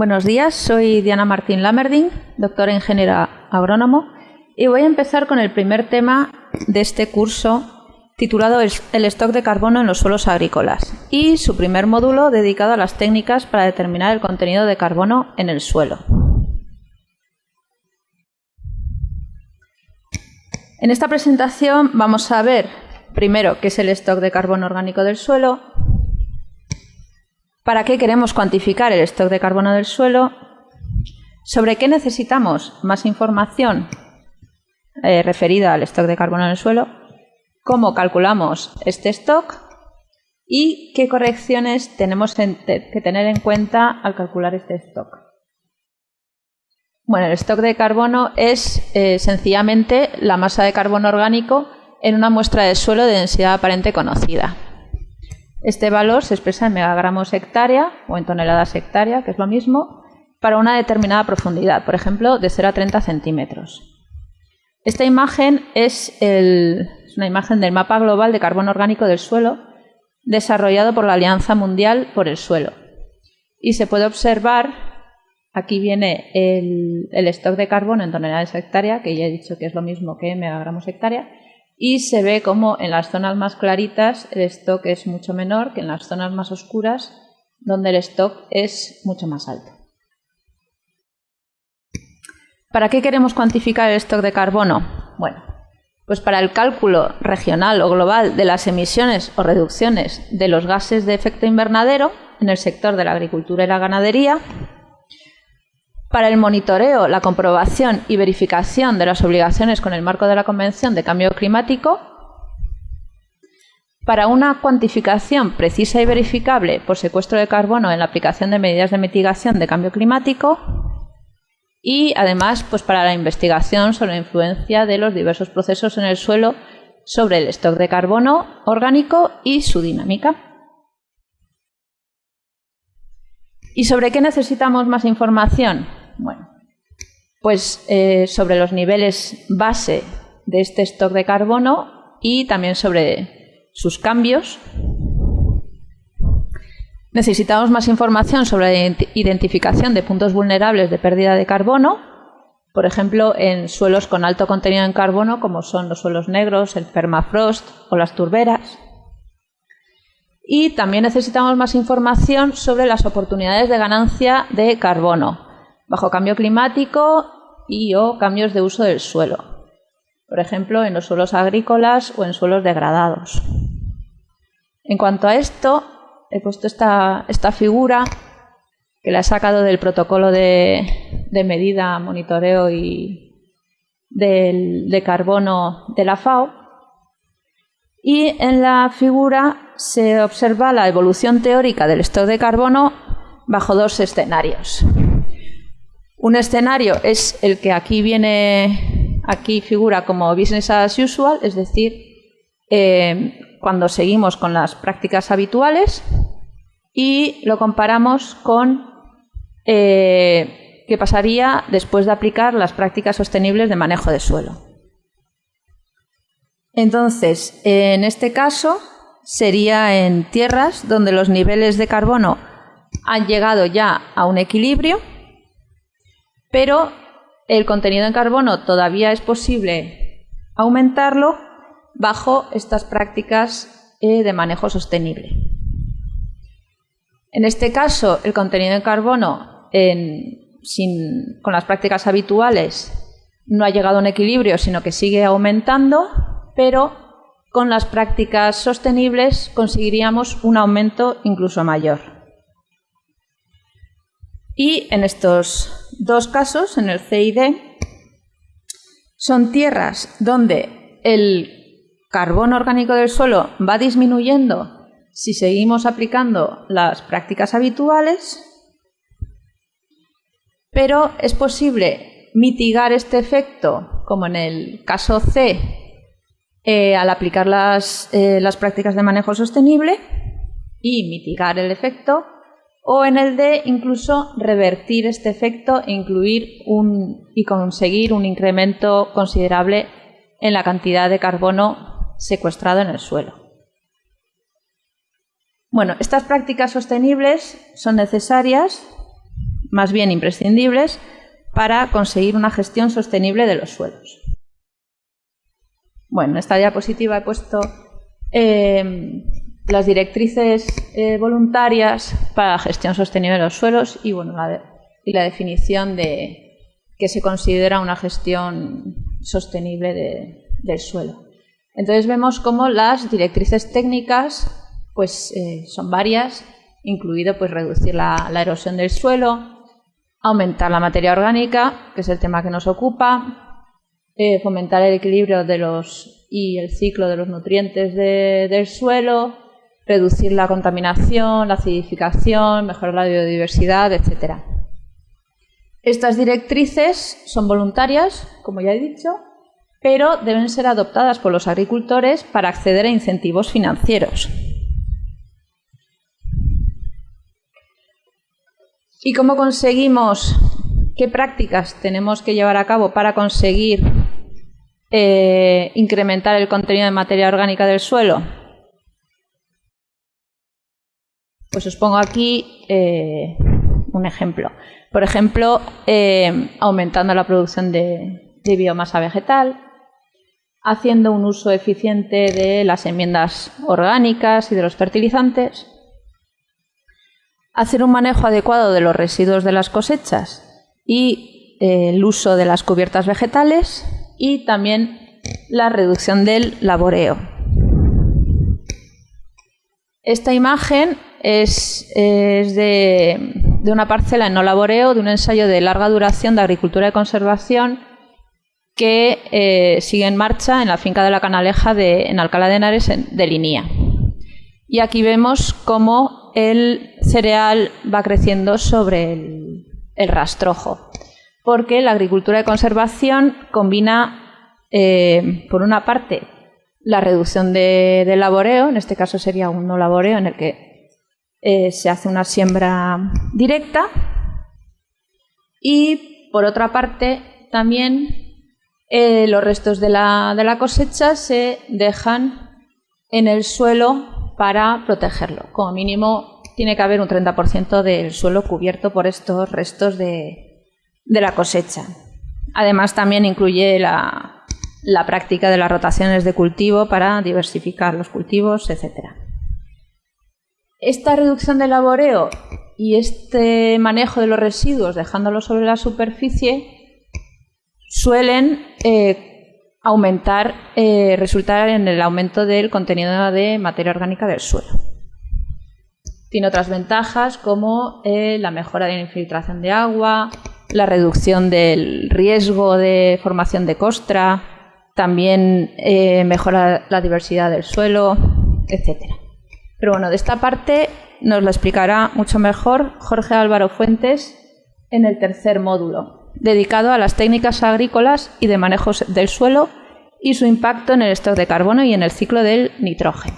Buenos días, soy Diana Martín Lamerding, doctora ingeniera agrónomo, y voy a empezar con el primer tema de este curso titulado El stock de carbono en los suelos agrícolas y su primer módulo dedicado a las técnicas para determinar el contenido de carbono en el suelo. En esta presentación vamos a ver primero qué es el stock de carbono orgánico del suelo, para qué queremos cuantificar el stock de carbono del suelo, sobre qué necesitamos más información eh, referida al stock de carbono en el suelo, cómo calculamos este stock y qué correcciones tenemos que tener en cuenta al calcular este stock. Bueno, el stock de carbono es eh, sencillamente la masa de carbono orgánico en una muestra de suelo de densidad aparente conocida. Este valor se expresa en megagramos hectárea o en toneladas hectárea, que es lo mismo, para una determinada profundidad, por ejemplo, de 0 a 30 centímetros. Esta imagen es, una imagen del mapa global de carbono orgánico del suelo desarrollado por la Alianza Mundial por el Suelo. Y se puede observar, aquí viene el, el stock de carbono en toneladas hectárea, que ya he dicho que es lo mismo que megagramos hectárea, y se ve como en las zonas más claritas el stock es mucho menor que en las zonas más oscuras donde el stock es mucho más alto. ¿Para qué queremos cuantificar el stock de carbono? Bueno, pues para el cálculo regional o global de las emisiones o reducciones de los gases de efecto invernadero en el sector de la agricultura y la ganadería, para el monitoreo, la comprobación y verificación de las obligaciones con el marco de la Convención de Cambio Climático, para una cuantificación precisa y verificable por secuestro de carbono en la aplicación de medidas de mitigación de cambio climático y además pues para la investigación sobre la influencia de los diversos procesos en el suelo sobre el stock de carbono orgánico y su dinámica. ¿Y sobre qué necesitamos más información? Bueno, pues eh, sobre los niveles base de este stock de carbono y también sobre sus cambios. Necesitamos más información sobre la identificación de puntos vulnerables de pérdida de carbono, por ejemplo, en suelos con alto contenido en carbono, como son los suelos negros, el permafrost o las turberas. Y también necesitamos más información sobre las oportunidades de ganancia de carbono, bajo cambio climático y o cambios de uso del suelo, por ejemplo, en los suelos agrícolas o en suelos degradados. En cuanto a esto, he puesto esta, esta figura que la he sacado del protocolo de, medida, monitoreo y de carbono de la FAO. Y en la figura se observa la evolución teórica del stock de carbono bajo dos escenarios. Un escenario es el que aquí viene, aquí figura como business as usual, es decir, eh, cuando seguimos con las prácticas habituales y lo comparamos con eh, qué pasaría después de aplicar las prácticas sostenibles de manejo de suelo. Entonces, en este caso sería en tierras donde los niveles de carbono han llegado ya a un equilibrio pero el contenido en carbono todavía es posible aumentarlo bajo estas prácticas eh, de manejo sostenible. En este caso, el contenido en carbono con las prácticas habituales no ha llegado a un equilibrio, sino que sigue aumentando, pero con las prácticas sostenibles conseguiríamos un aumento incluso mayor. Y en estos dos casos, en el C y D, son tierras donde el carbono orgánico del suelo va disminuyendo si seguimos aplicando las prácticas habituales, pero es posible mitigar este efecto, como en el caso C, eh, al aplicar las, eh, las prácticas de manejo sostenible y mitigar el efecto o en el de incluso revertir este efecto e incluir un, y conseguir un incremento considerable en la cantidad de carbono secuestrado en el suelo. Bueno, estas prácticas sostenibles son necesarias más bien imprescindibles para conseguir una gestión sostenible de los suelos. Bueno, en esta diapositiva he puesto eh, las directrices eh, voluntarias para la gestión sostenible de los suelos y, bueno, la, y la definición de qué se considera una gestión sostenible del suelo. Entonces vemos cómo las directrices técnicas pues, eh, son varias, incluido pues, reducir la, erosión del suelo, aumentar la materia orgánica, que es el tema que nos ocupa, eh, fomentar el equilibrio de los, y el ciclo de los nutrientes del suelo, reducir la contaminación, la acidificación, mejorar la biodiversidad, etc. Estas directrices son voluntarias, como ya he dicho, pero deben ser adoptadas por los agricultores para acceder a incentivos financieros. ¿Y cómo conseguimos, qué prácticas tenemos que llevar a cabo para conseguir eh, incrementar el contenido de materia orgánica del suelo? Pues os pongo aquí eh, un ejemplo. Por ejemplo, eh, aumentando la producción de, biomasa vegetal, haciendo un uso eficiente de las enmiendas orgánicas y de los fertilizantes, hacer un manejo adecuado de los residuos de las cosechas y eh, el uso de las cubiertas vegetales y también la reducción del laboreo. Esta imagen es, de, de, una parcela en no laboreo, de un ensayo de larga duración de agricultura y conservación que eh, sigue en marcha en la finca de la Canaleja de, en Alcalá de Henares de Linía. Y aquí vemos cómo el cereal va creciendo sobre el, rastrojo, porque la agricultura de conservación combina, eh, por una parte, la reducción de, laboreo, en este caso sería un no laboreo en el que eh, se hace una siembra directa, y por otra parte también eh, los restos de la, cosecha se dejan en el suelo para protegerlo. Como mínimo tiene que haber un 30% del suelo cubierto por estos restos de, la cosecha. Además también incluye la, práctica de las rotaciones de cultivo para diversificar los cultivos, etc. Esta reducción del laboreo y este manejo de los residuos dejándolos sobre la superficie suelen eh, aumentar, eh, resultar en el aumento del contenido de materia orgánica del suelo. Tiene otras ventajas como eh, la mejora de la infiltración de agua, la reducción del riesgo de formación de costra, también mejora la diversidad del suelo, etc. Pero bueno, de esta parte nos lo explicará mucho mejor Jorge Álvaro Fuentes en el tercer módulo, dedicado a las técnicas agrícolas y de manejo del suelo y su impacto en el stock de carbono y en el ciclo del nitrógeno.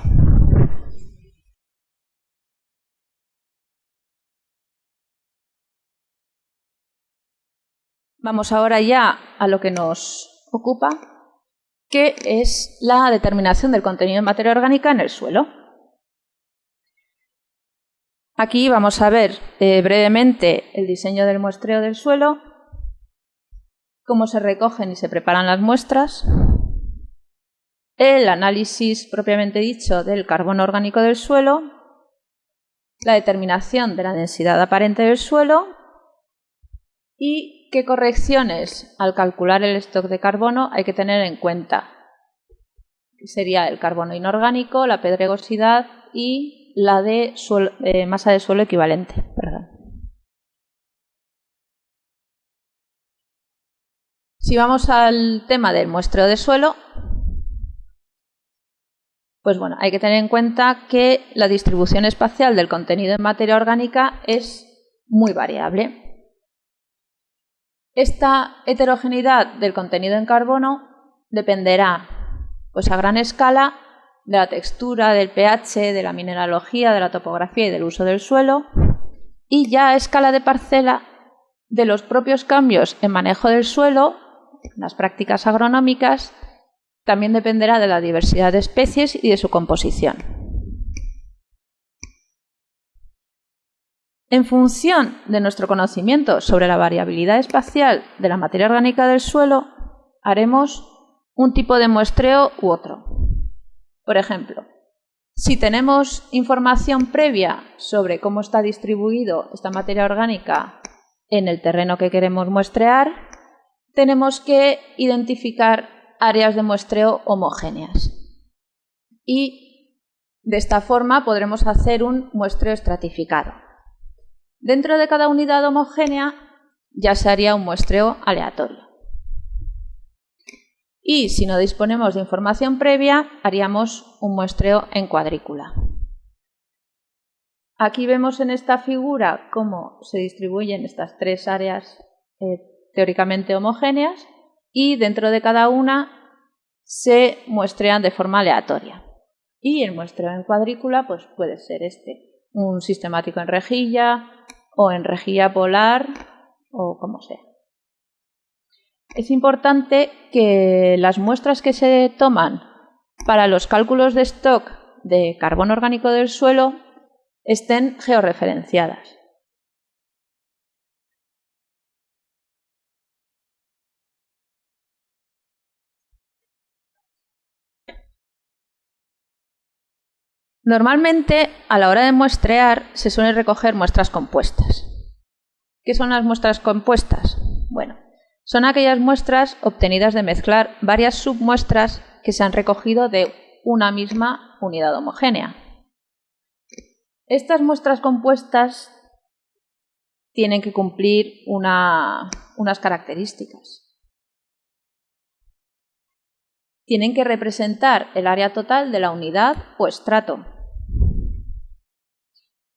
Vamos ahora ya a lo que nos ocupa, que es la determinación del contenido de materia orgánica en el suelo. Aquí vamos a ver eh, brevemente el diseño del muestreo del suelo cómo se recogen y se preparan las muestras, el análisis propiamente dicho del carbono orgánico del suelo, la determinación de la densidad aparente del suelo y qué correcciones al calcular el stock de carbono hay que tener en cuenta. Sería el carbono inorgánico, la pedregosidad y la de eh, masa de suelo equivalente. Si vamos al tema del muestreo de suelo, pues bueno, hay que tener en cuenta que la distribución espacial del contenido en materia orgánica es muy variable. Esta heterogeneidad del contenido en carbono dependerá pues a gran escala de la textura, del pH, de la mineralogía, de la topografía y del uso del suelo y ya a escala de parcela de los propios cambios en manejo del suelo las prácticas agronómicas también dependerá de la diversidad de especies y de su composición. En función de nuestro conocimiento sobre la variabilidad espacial de la materia orgánica del suelo, haremos un tipo de muestreo u otro. Por ejemplo, si tenemos información previa sobre cómo está distribuido esta materia orgánica en el terreno que queremos muestrear, tenemos que identificar áreas de muestreo homogéneas. Y de esta forma podremos hacer un muestreo estratificado. Dentro de cada unidad homogénea ya se haría un muestreo aleatorio. Y si no disponemos de información previa, haríamos un muestreo en cuadrícula. Aquí vemos en esta figura cómo se distribuyen estas tres áreas eh, teóricamente homogéneas y dentro de cada una se muestrean de forma aleatoria. Y el muestreo en cuadrícula pues puede ser este, un sistemático en rejilla o en rejilla polar o como sea. Es importante que las muestras que se toman para los cálculos de stock de carbono orgánico del suelo estén georreferenciadas. Normalmente, a la hora de muestrear, se suelen recoger muestras compuestas. ¿Qué son las muestras compuestas? Bueno, son aquellas muestras obtenidas de mezclar varias submuestras que se han recogido de una misma unidad homogénea. Estas muestras compuestas tienen que cumplir unas características. Tienen que representar el área total de la unidad o estrato.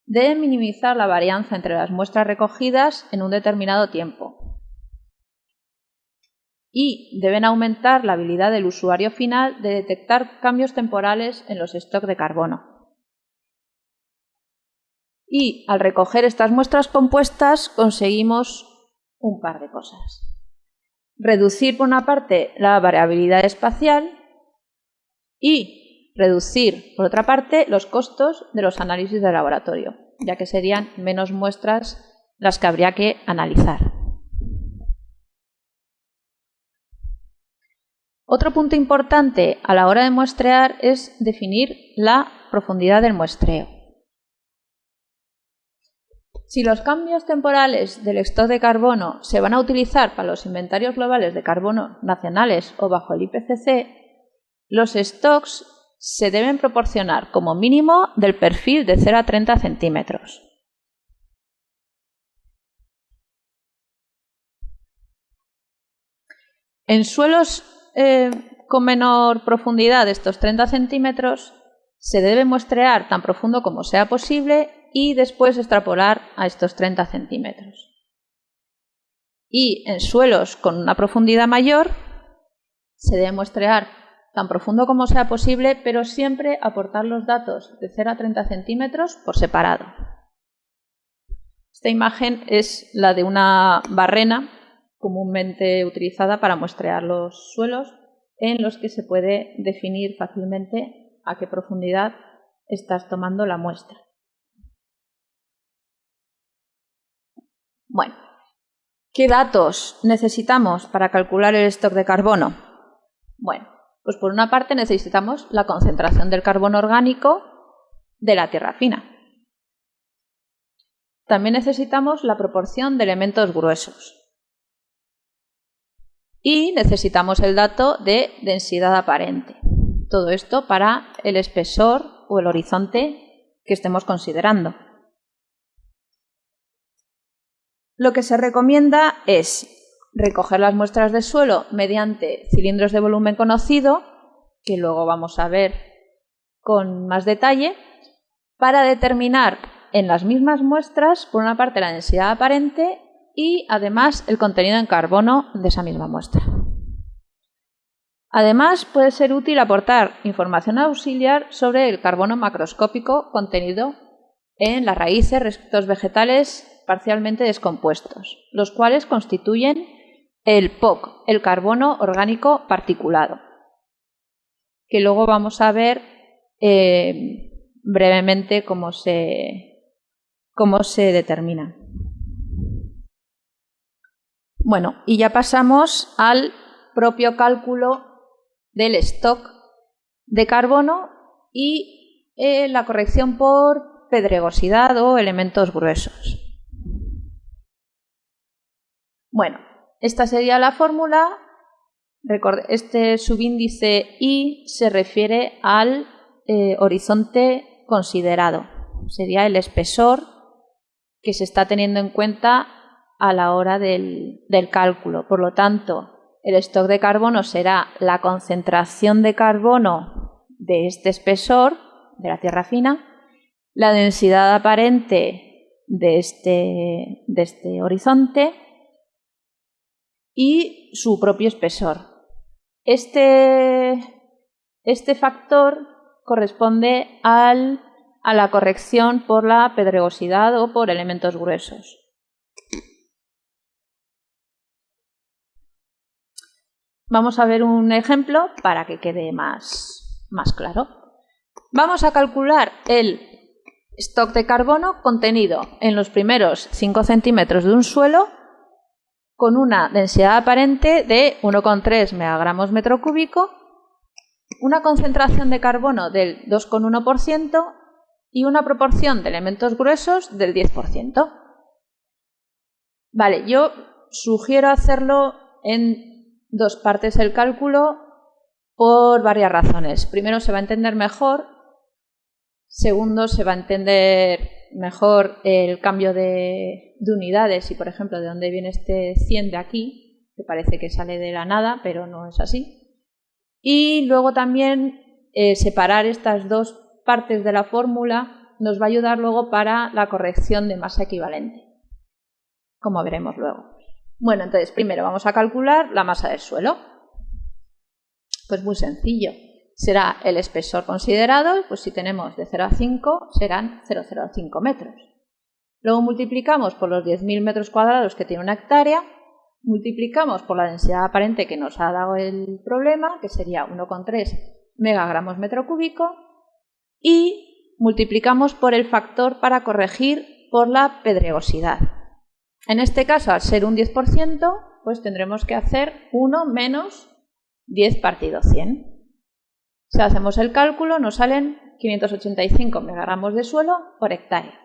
Deben minimizar la varianza entre las muestras recogidas en un determinado tiempo y deben aumentar la habilidad del usuario final de detectar cambios temporales en los stocks de carbono. Y al recoger estas muestras compuestas conseguimos un par de cosas. Reducir por una parte la variabilidad espacial y reducir por otra parte los costos de los análisis de laboratorio, ya que serían menos muestras las que habría que analizar. Otro punto importante a la hora de muestrear es definir la profundidad del muestreo. Si los cambios temporales del stock de carbono se van a utilizar para los inventarios globales de carbono nacionales o bajo el IPCC, los stocks se deben proporcionar como mínimo del perfil de 0 a 30 centímetros. En suelos eh, con menor profundidad de estos 30 centímetros, se debe muestrear tan profundo como sea posible y después extrapolar a estos 30 centímetros. Y en suelos con una profundidad mayor, se debe muestrear tan profundo como sea posible, pero siempre aportar los datos de 0 a 30 centímetros por separado. Esta imagen es la de una barrena comúnmente utilizada para muestrear los suelos en los que se puede definir fácilmente a qué profundidad estás tomando la muestra. Bueno, ¿qué datos necesitamos para calcular el stock de carbono? Bueno, pues por una parte necesitamos la concentración del carbono orgánico de la tierra fina. También necesitamos la proporción de elementos gruesos y necesitamos el dato de densidad aparente. Todo esto para el espesor o el horizonte que estemos considerando. Lo que se recomienda es recoger las muestras de suelo mediante cilindros de volumen conocido, que luego vamos a ver con más detalle, para determinar en las mismas muestras, por una parte, la densidad aparente y además el contenido en carbono de esa misma muestra. Además, puede ser útil aportar información auxiliar sobre el carbono macroscópico contenido en las raíces, restos vegetales parcialmente descompuestos, los cuales constituyen el POC, el carbono orgánico particulado, que luego vamos a ver eh, brevemente cómo se, cómo se determina. Bueno, y ya pasamos al propio cálculo del stock de carbono y eh, la corrección por pedregosidad o elementos gruesos. Bueno, esta sería la fórmula. Este subíndice I se refiere al eh, horizonte considerado. Sería el espesor que se está teniendo en cuenta a la hora del, cálculo. Por lo tanto, el stock de carbono será la concentración de carbono de este espesor, de la tierra fina, la densidad aparente de este, este horizonte y su propio espesor. Este, este factor corresponde a la corrección por la pedregosidad o por elementos gruesos. Vamos a ver un ejemplo para que quede más, más claro. Vamos a calcular el stock de carbono contenido en los primeros 5 centímetros de un suelo con una densidad aparente de 1,3 megagramos metro cúbico, una concentración de carbono del 2,1% y una proporción de elementos gruesos del 10%. Vale, yo sugiero hacerlo en dos partes el cálculo por varias razones. Primero, se va a entender mejor. Segundo, se va a entender mejor el cambio de, unidades y, por ejemplo, de dónde viene este 100 de aquí, que parece que sale de la nada, pero no es así. Y luego también eh, separar estas dos partes de la fórmula nos va a ayudar luego para la corrección de masa equivalente, como veremos luego. Bueno, entonces primero vamos a calcular la masa del suelo. Pues muy sencillo será el espesor considerado, pues si tenemos de 0 a 5 serán 0,05 metros. Luego multiplicamos por los 10.000 metros cuadrados que tiene una hectárea, multiplicamos por la densidad aparente que nos ha dado el problema, que sería 1,3 megagramos metro cúbico, y multiplicamos por el factor para corregir por la pedregosidad. En este caso, al ser un 10%, pues tendremos que hacer 1 menos 10 partido 100. Si hacemos el cálculo, nos salen 585 megagramos de suelo por hectárea.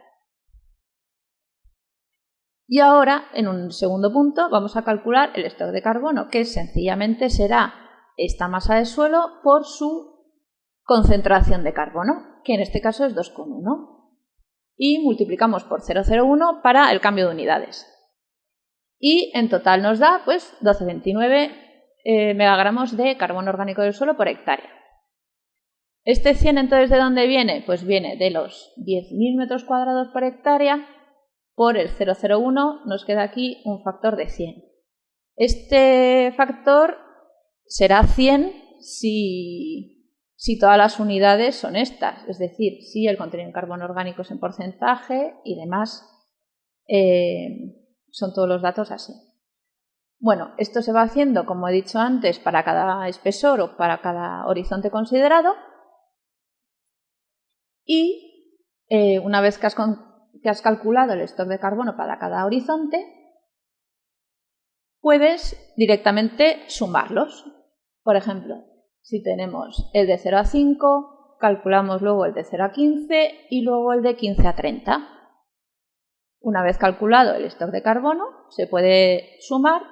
Y ahora, en un segundo punto, vamos a calcular el stock de carbono, que sencillamente será esta masa de suelo por su concentración de carbono, que en este caso es 2,1. Y multiplicamos por 0,01 para el cambio de unidades. Y en total nos da pues 12,29 eh, megagramos de carbono orgánico del suelo por hectárea. ¿Este 100 entonces de dónde viene? Pues viene de los 10.000 metros cuadrados por hectárea por el 0,01 nos queda aquí un factor de 100. Este factor será 100 si, si todas las unidades son estas, es decir, si el contenido en carbono orgánico es en porcentaje y demás eh, son todos los datos así. Bueno, esto se va haciendo, como he dicho antes, para cada espesor o para cada horizonte considerado y eh, una vez que has, que has calculado el stock de carbono para cada horizonte, puedes directamente sumarlos. Por ejemplo, si tenemos el de 0 a 5, calculamos luego el de 0 a 15 y luego el de 15 a 30. Una vez calculado el stock de carbono, se puede sumar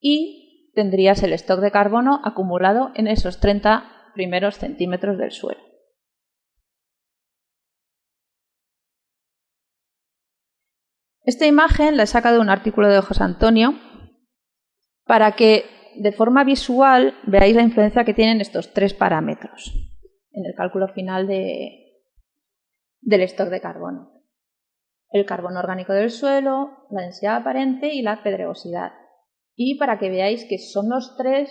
y tendrías el stock de carbono acumulado en esos 30 primeros centímetros del suelo. Esta imagen la he sacado de un artículo de José Antonio para que de forma visual veáis la influencia que tienen estos tres parámetros en el cálculo final de, del stock de carbono. El carbono orgánico del suelo, la densidad aparente y la pedregosidad. Y para que veáis que son los tres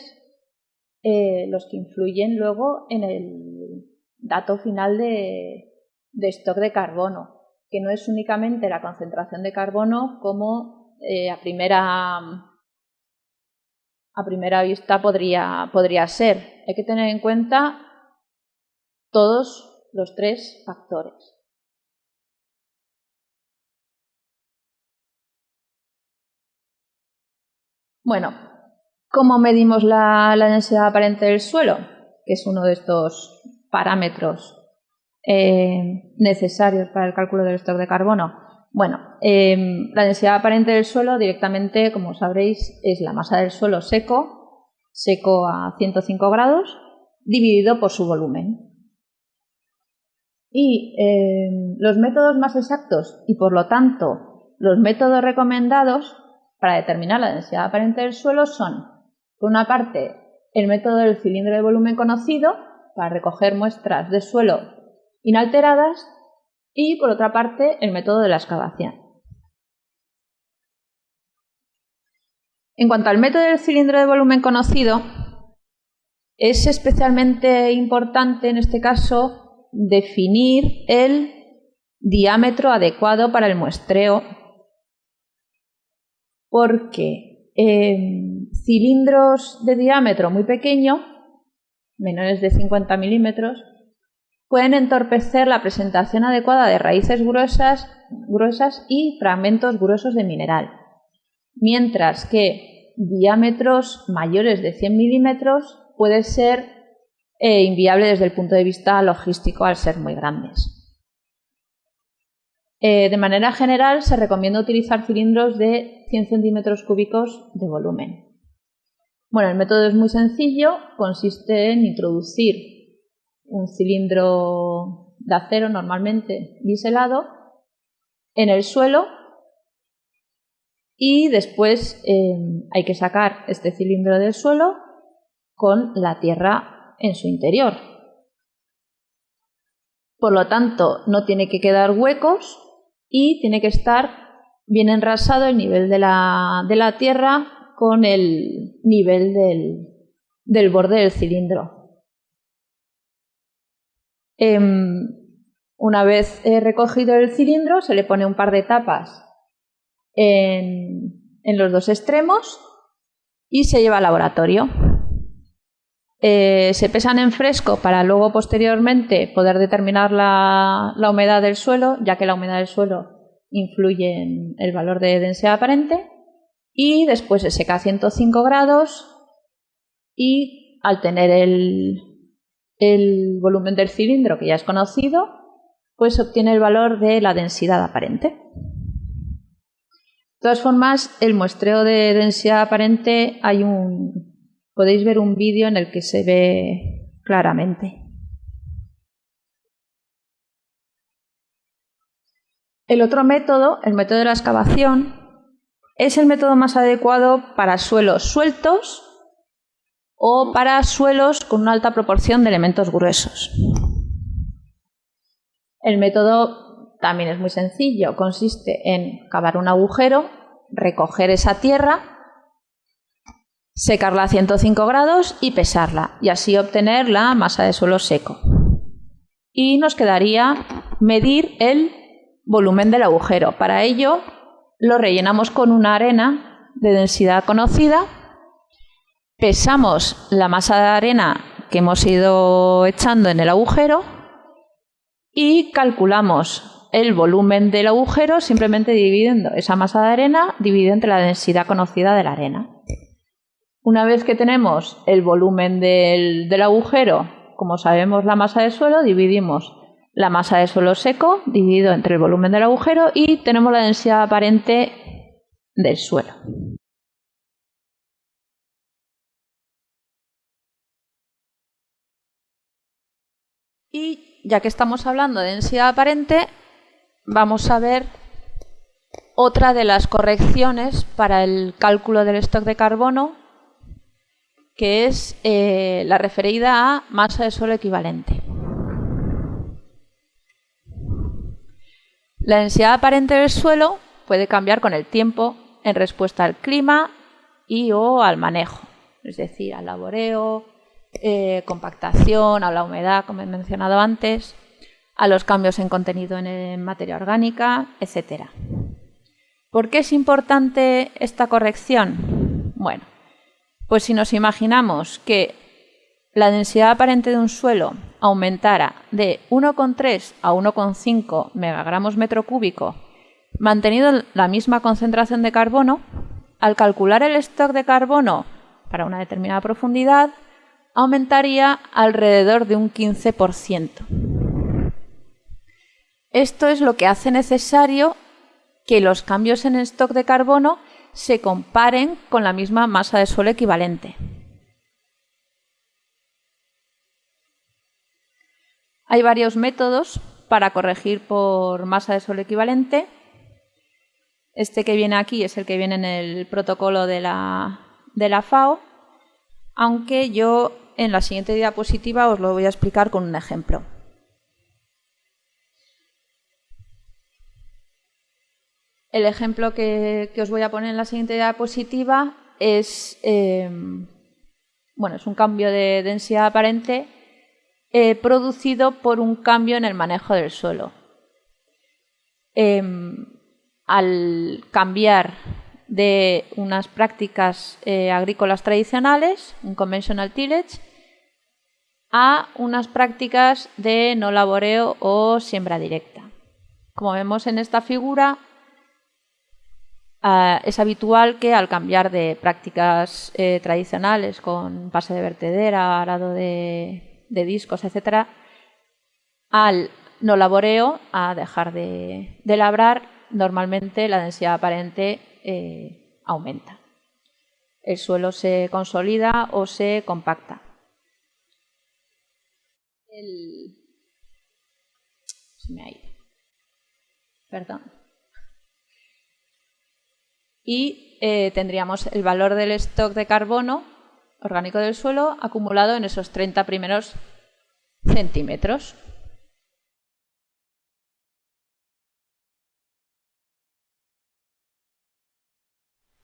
eh, los que influyen luego en el dato final de, de stock de carbono que no es únicamente la concentración de carbono como eh, a, primera, a primera vista podría, podría ser. Hay que tener en cuenta todos los tres factores. Bueno, ¿cómo medimos la, densidad aparente del suelo? Que es uno de estos parámetros eh, necesarios para el cálculo del stock de carbono. Bueno, em, la densidad aparente del suelo directamente, como sabréis, es la masa del suelo seco, seco a 105 grados, dividido por su volumen. Y em, los métodos más exactos y por lo tanto los métodos recomendados para determinar la densidad aparente del suelo son, por una parte, el método del cilindro de volumen conocido, para recoger muestras de suelo inalteradas, y por otra parte, el método de la excavación. En cuanto al método del cilindro de volumen conocido, es especialmente importante en este caso definir el diámetro adecuado para el muestreo porque em, cilindros de diámetro muy pequeño, menores de 50 milímetros, pueden entorpecer la presentación adecuada de raíces gruesas, gruesas y fragmentos gruesos de mineral, mientras que diámetros mayores de 100 milímetros puede ser eh, inviable desde el punto de vista logístico al ser muy grandes. Eh, de manera general, se recomienda utilizar cilindros de 100 centímetros cúbicos de volumen. Bueno, el método es muy sencillo, consiste en introducir un cilindro de acero normalmente biselado en el suelo y después eh, hay que sacar este cilindro del suelo con la tierra en su interior. Por lo tanto, no tiene que quedar huecos y tiene que estar bien enrasado el nivel de la, de la tierra con el nivel del, del borde del cilindro. Em, una vez recogido el cilindro, se le pone un par de tapas en, los dos extremos y se lleva al laboratorio. Eh, se pesan en fresco para luego posteriormente poder determinar la, humedad del suelo, ya que la humedad del suelo influye en el valor de densidad aparente. Y después se seca a 105 grados y al tener el, el volumen del cilindro que ya es conocido, pues obtiene el valor de la densidad aparente. De todas formas, el muestreo de densidad aparente hay un, podéis ver un vídeo en el que se ve claramente. El otro método, el método de la excavación, es el método más adecuado para suelos sueltos o para suelos con una alta proporción de elementos gruesos. El método también es muy sencillo, consiste en cavar un agujero, recoger esa tierra secarla a 105 grados y pesarla y así obtener la masa de suelo seco. Y nos quedaría medir el volumen del agujero. Para ello lo rellenamos con una arena de densidad conocida, pesamos la masa de arena que hemos ido echando en el agujero y calculamos el volumen del agujero simplemente dividiendo esa masa de arena dividida entre la densidad conocida de la arena. Una vez que tenemos el volumen del, agujero, como sabemos la masa de suelo, dividimos la masa de suelo seco dividido entre el volumen del agujero y tenemos la densidad aparente del suelo. Y ya que estamos hablando de densidad aparente, vamos a ver otra de las correcciones para el cálculo del stock de carbono que es eh, la referida a masa de suelo equivalente. La densidad aparente del suelo puede cambiar con el tiempo en respuesta al clima y o al manejo, es decir, al laboreo, eh, compactación, a la humedad, como he mencionado antes, a los cambios en contenido en materia orgánica, etc. ¿Por qué es importante esta corrección? Bueno, pues si nos imaginamos que la densidad aparente de un suelo aumentara de 1,3 a 1,5 megagramos metro cúbico, manteniendo la misma concentración de carbono, al calcular el stock de carbono para una determinada profundidad, aumentaría alrededor de un 15%. Esto es lo que hace necesario que los cambios en el stock de carbono se comparen con la misma masa de suelo equivalente. Hay varios métodos para corregir por masa de suelo equivalente. Este que viene aquí es el que viene en el protocolo de la, de la FAO, aunque yo en la siguiente diapositiva os lo voy a explicar con un ejemplo. El ejemplo que, os voy a poner en la siguiente diapositiva es, em, bueno, es un cambio de densidad aparente eh, producido por un cambio en el manejo del suelo. Em, al cambiar de unas prácticas eh, agrícolas tradicionales, un conventional tillage, a unas prácticas de no laboreo o siembra directa. Como vemos en esta figura, ah, es habitual que al cambiar de prácticas eh, tradicionales con pase de vertedera, arado de, discos, etcétera, al no laboreo, a dejar de, labrar, normalmente la densidad aparente eh, aumenta. El suelo se consolida o se compacta. Perdón. Y eh, tendríamos el valor del stock de carbono orgánico del suelo acumulado en esos 30 primeros centímetros.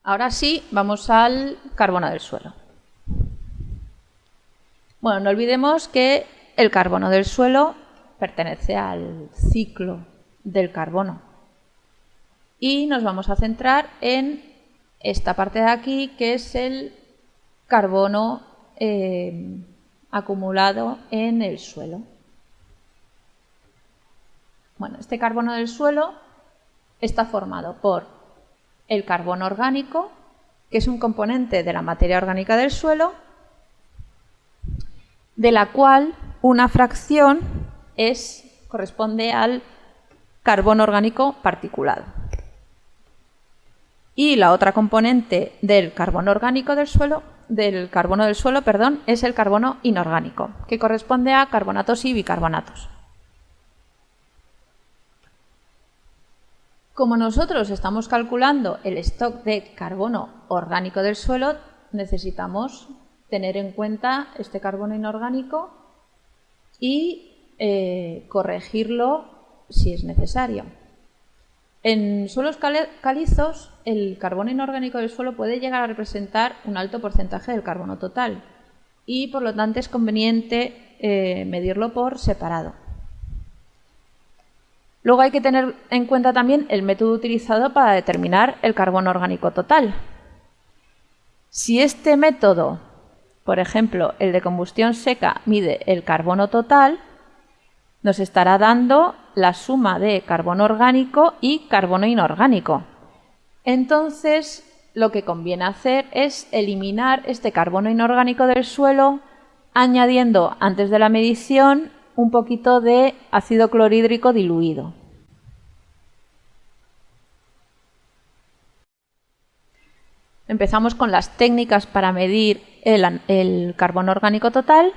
Ahora sí, vamos al carbono del suelo. Bueno, no olvidemos que el carbono del suelo pertenece al ciclo del carbono. Y nos vamos a centrar en esta parte de aquí, que es el carbono eh, acumulado en el suelo. Bueno, este carbono del suelo está formado por el carbono orgánico, que es un componente de la materia orgánica del suelo, de la cual una fracción es, corresponde al carbono orgánico particulado. Y la otra componente del carbono orgánico del suelo del carbono del suelo, perdón, es el carbono inorgánico, que corresponde a carbonatos y bicarbonatos. Como nosotros estamos calculando el stock de carbono orgánico del suelo, necesitamos tener en cuenta este carbono inorgánico y eh, corregirlo si es necesario. En suelos calizos, el carbono inorgánico del suelo puede llegar a representar un alto porcentaje del carbono total y por lo tanto es conveniente eh, medirlo por separado. Luego hay que tener en cuenta también el método utilizado para determinar el carbono orgánico total. Si este método, por ejemplo, el de combustión seca, mide el carbono total, nos estará dando la suma de carbono orgánico y carbono inorgánico. Entonces, lo que conviene hacer es eliminar este carbono inorgánico del suelo añadiendo antes de la medición un poquito de ácido clorhídrico diluido. Empezamos con las técnicas para medir el, el carbono orgánico total.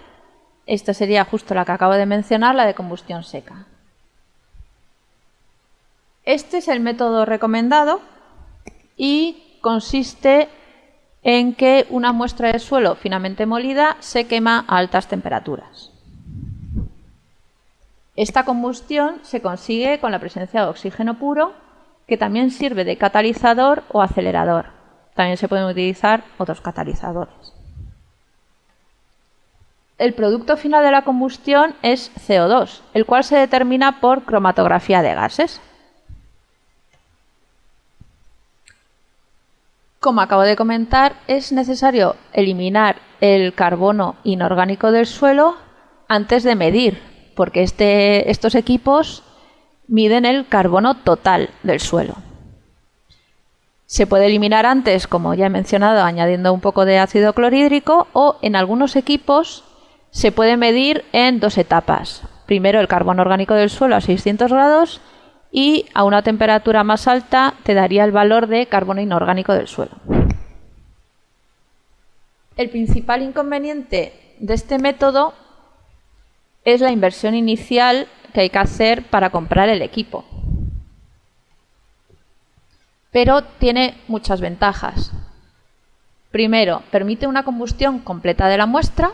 Esta sería justo la que acabo de mencionar, la de combustión seca. Este es el método recomendado y consiste en que una muestra de suelo finamente molida se quema a altas temperaturas. Esta combustión se consigue con la presencia de oxígeno puro, que también sirve de catalizador o acelerador. También se pueden utilizar otros catalizadores. El producto final de la combustión es CO2, el cual se determina por cromatografía de gases. Como acabo de comentar, es necesario eliminar el carbono inorgánico del suelo antes de medir, porque este, estos equipos miden el carbono total del suelo. Se puede eliminar antes, como ya he mencionado, añadiendo un poco de ácido clorhídrico o en algunos equipos se puede medir en dos etapas. Primero el carbono orgánico del suelo a 600 grados y a una temperatura más alta te daría el valor de carbono inorgánico del suelo. El principal inconveniente de este método es la inversión inicial que hay que hacer para comprar el equipo pero tiene muchas ventajas. Primero, permite una combustión completa de la muestra,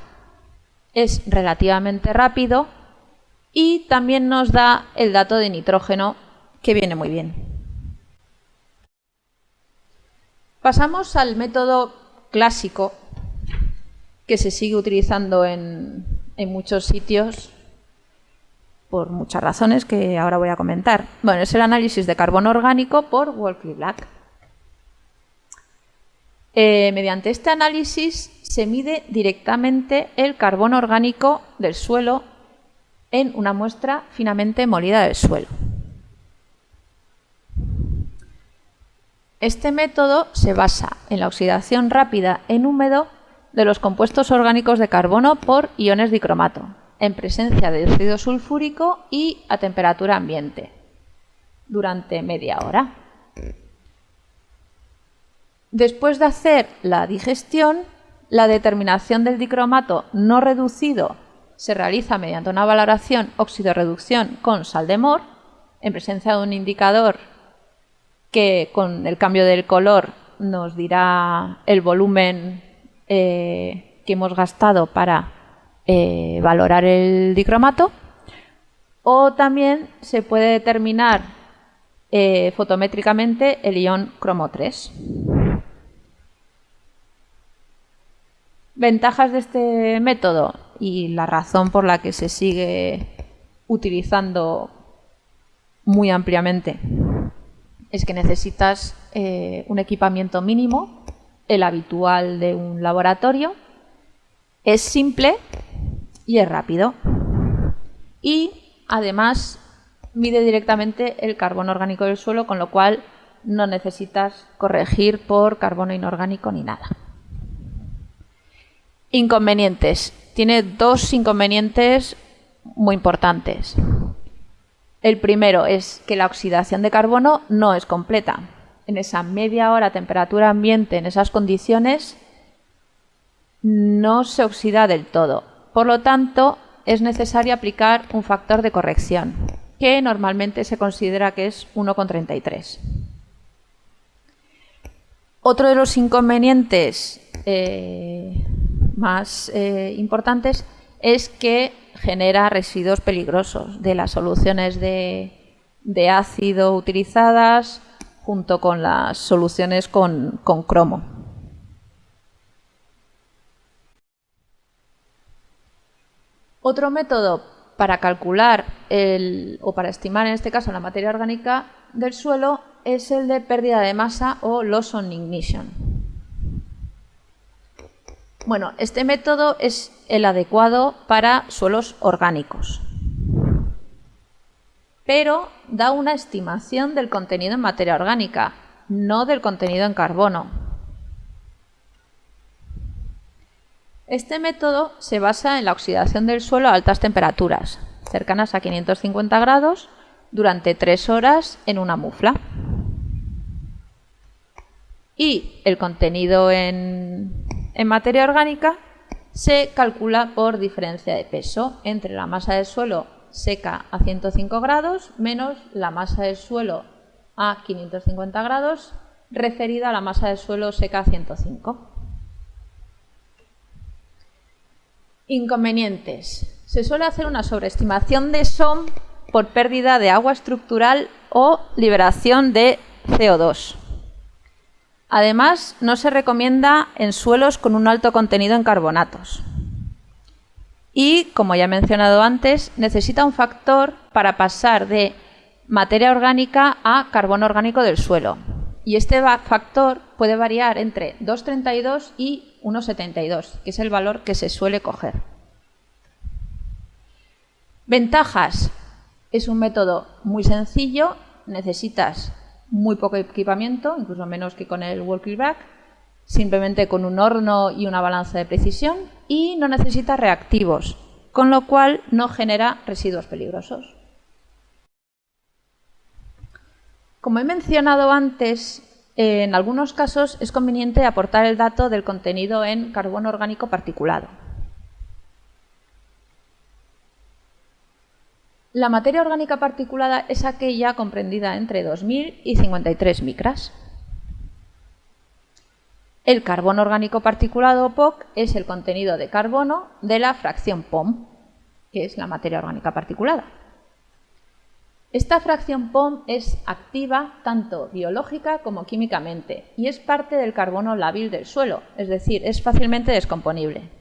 es relativamente rápido y también nos da el dato de nitrógeno que viene muy bien. Pasamos al método clásico que se sigue utilizando en, en muchos sitios por muchas razones que ahora voy a comentar. Bueno, es el análisis de carbono orgánico por Wolfley Black. Eh, mediante este análisis se mide directamente el carbono orgánico del suelo en una muestra finamente molida del suelo. Este método se basa en la oxidación rápida en húmedo de los compuestos orgánicos de carbono por iones dicromato, en presencia de óxido sulfúrico y a temperatura ambiente durante media hora. Después de hacer la digestión, la determinación del dicromato no reducido se realiza mediante una valoración óxido-reducción con sal de mor, en presencia de un indicador que con el cambio del color nos dirá el volumen eh, que hemos gastado para eh, valorar el dicromato o también se puede determinar eh, fotométricamente el ion cromo 3. Ventajas de este método y la razón por la que se sigue utilizando muy ampliamente es que necesitas eh, un equipamiento mínimo, el habitual de un laboratorio, es simple y es rápido. Y además mide directamente el carbono orgánico del suelo, con lo cual no necesitas corregir por carbono inorgánico ni nada. Inconvenientes. Tiene dos inconvenientes muy importantes. El primero es que la oxidación de carbono no es completa. En esa media hora temperatura ambiente, en esas condiciones, no se oxida del todo. Por lo tanto, es necesario aplicar un factor de corrección, que normalmente se considera que es 1,33. Otro de los inconvenientes eh, más eh, importantes es que genera residuos peligrosos de las soluciones de, ácido utilizadas junto con las soluciones con cromo. Otro método para calcular o para estimar en este caso la materia orgánica del suelo es el de pérdida de masa o loss on ignition. Bueno, este método es el adecuado para suelos orgánicos, pero da una estimación del contenido en materia orgánica, no del contenido en carbono. Este método se basa en la oxidación del suelo a altas temperaturas, cercanas a 550 grados, durante tres horas en una mufla. Y el contenido en, en materia orgánica se calcula por diferencia de peso entre la masa del suelo seca a 105 grados menos la masa del suelo a 550 grados referida a la masa del suelo seca a 105. Inconvenientes. Se suele hacer una sobreestimación de SOM por pérdida de agua estructural o liberación de CO2. Además, no se recomienda en suelos con un alto contenido en carbonatos. Y, como ya he mencionado antes, necesita un factor para pasar de materia orgánica a carbono orgánico del suelo. Y este factor puede variar entre 2,32 y 1,72, que es el valor que se suele coger. Ventajas. Es un método muy sencillo, necesitas muy poco equipamiento, incluso menos que con el walkie back, simplemente con un horno y una balanza de precisión y no necesita reactivos, con lo cual no genera residuos peligrosos. Como he mencionado antes, en algunos casos es conveniente aportar el dato del contenido en carbono orgánico particulado. La materia orgánica particulada es aquella comprendida entre 2000 y 53 micras. El carbono orgánico particulado POC es el contenido de carbono de la fracción POM, que es la materia orgánica particulada. Esta fracción POM es activa tanto biológica como químicamente y es parte del carbono lábil del suelo, es decir, es fácilmente descomponible.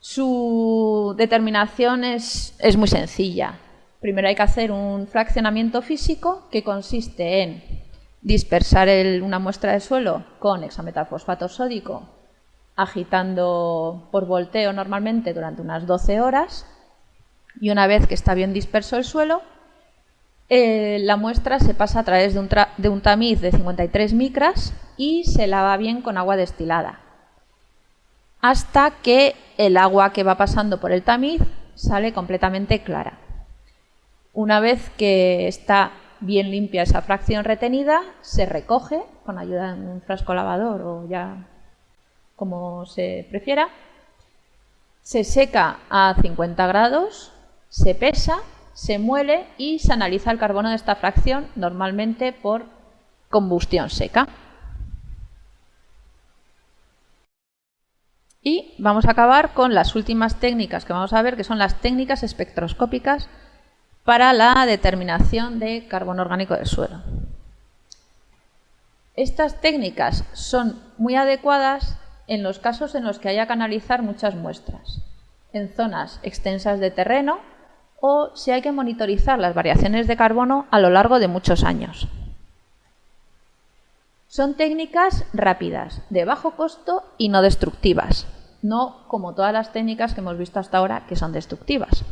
Su determinación es, muy sencilla. Primero hay que hacer un fraccionamiento físico que consiste en dispersar una muestra de suelo con hexametalfosfato sódico agitando por volteo normalmente durante unas 12 horas y una vez que está bien disperso el suelo, eh, la muestra se pasa a través de un, de un tamiz de 53 micras y se lava bien con agua destilada, hasta que el agua que va pasando por el tamiz sale completamente clara. Una vez que está bien limpia esa fracción retenida, se recoge con ayuda de un frasco lavador o ya como se prefiera, se seca a 50 grados se pesa, se muele y se analiza el carbono de esta fracción normalmente por combustión seca. Y vamos a acabar con las últimas técnicas que vamos a ver, que son las técnicas espectroscópicas para la determinación de carbono orgánico del suelo. Estas técnicas son muy adecuadas en los casos en los que haya que analizar muchas muestras, en zonas extensas de terreno o si hay que monitorizar las variaciones de carbono a lo largo de muchos años. Son técnicas rápidas, de bajo costo y no destructivas, no como todas las técnicas que hemos visto hasta ahora que son destructivas.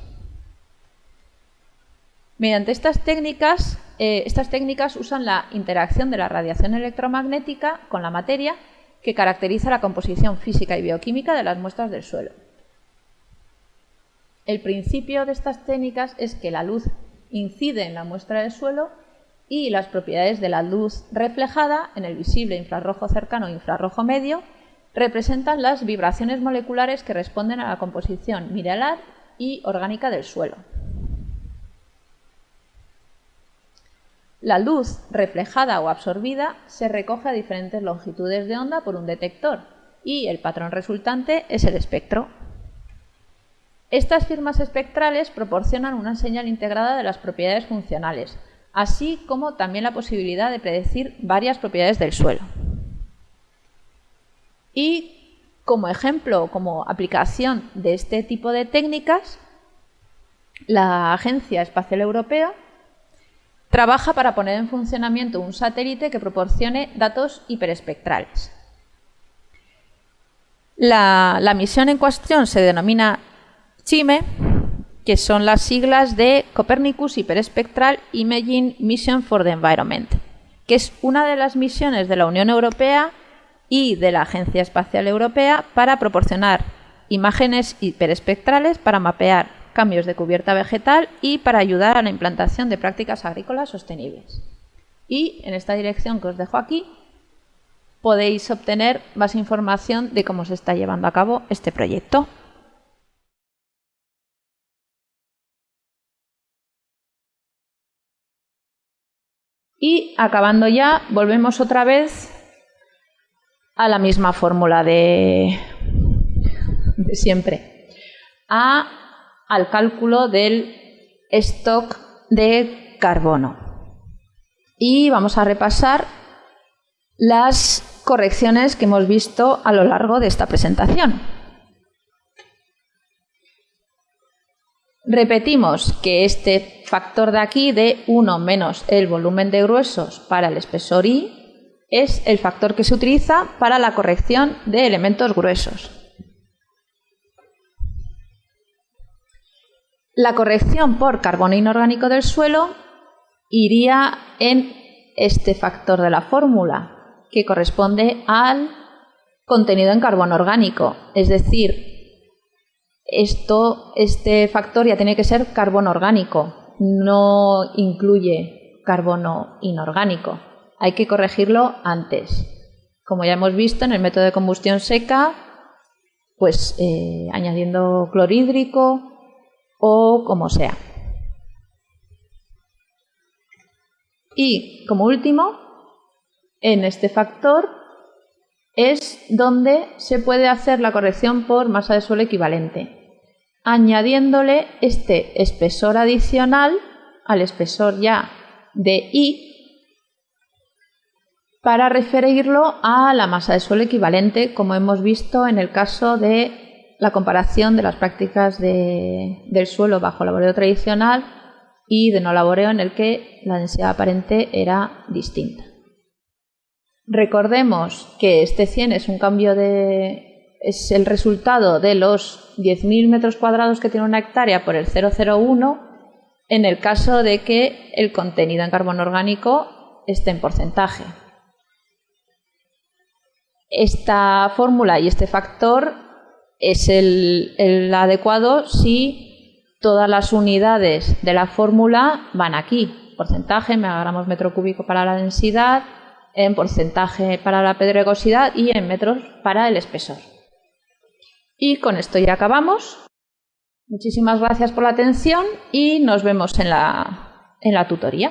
Mediante estas técnicas, eh, estas técnicas usan la interacción de la radiación electromagnética con la materia que caracteriza la composición física y bioquímica de las muestras del suelo. El principio de estas técnicas es que la luz incide en la muestra del suelo y las propiedades de la luz reflejada en el visible infrarrojo cercano e infrarrojo medio representan las vibraciones moleculares que responden a la composición mineral y orgánica del suelo. La luz reflejada o absorbida se recoge a diferentes longitudes de onda por un detector y el patrón resultante es el espectro. Estas firmas espectrales proporcionan una señal integrada de las propiedades funcionales, así como también la posibilidad de predecir varias propiedades del suelo. Y como ejemplo, como aplicación de este tipo de técnicas, la Agencia Espacial Europea trabaja para poner en funcionamiento un satélite que proporcione datos hiperespectrales. La, la misión en cuestión se denomina CHIME, que son las siglas de Copernicus Hyperspectral Imaging Mission for the Environment, que es una de las misiones de la Unión Europea y de la Agencia Espacial Europea para proporcionar imágenes hiperespectrales para mapear cambios de cubierta vegetal y para ayudar a la implantación de prácticas agrícolas sostenibles. Y en esta dirección que os dejo aquí podéis obtener más información de cómo se está llevando a cabo este proyecto. Y acabando ya, volvemos otra vez a la misma fórmula de, siempre, al cálculo del stock de carbono. Y vamos a repasar las correcciones que hemos visto a lo largo de esta presentación. Repetimos que este factor de aquí de 1 menos el volumen de gruesos para el espesor I es el factor que se utiliza para la corrección de elementos gruesos. La corrección por carbono inorgánico del suelo iría en este factor de la fórmula, que corresponde al contenido en carbono orgánico. Es decir, esto, este factor ya tiene que ser carbono orgánico, no incluye carbono inorgánico. Hay que corregirlo antes. Como ya hemos visto en el método de combustión seca, pues eh, añadiendo clorhídrico o como sea. Y como último, en este factor es donde se puede hacer la corrección por masa de suelo equivalente, añadiéndole este espesor adicional al espesor ya de I para referirlo a la masa de suelo equivalente, como hemos visto en el caso de la comparación de las prácticas del suelo bajo laboreo tradicional y de no laboreo en el que la densidad aparente era distinta. Recordemos que este 100 es un cambio de. Es el resultado de los 10.000 metros cuadrados que tiene una hectárea por el 001 en el caso de que el contenido en carbono orgánico esté en porcentaje. Esta fórmula y este factor es el, adecuado si todas las unidades de la fórmula van aquí. Porcentaje, megagramos metro cúbico para la densidad, en porcentaje para la pedregosidad y en metros para el espesor. Y con esto ya acabamos. Muchísimas gracias por la atención y nos vemos en la, en la tutoría.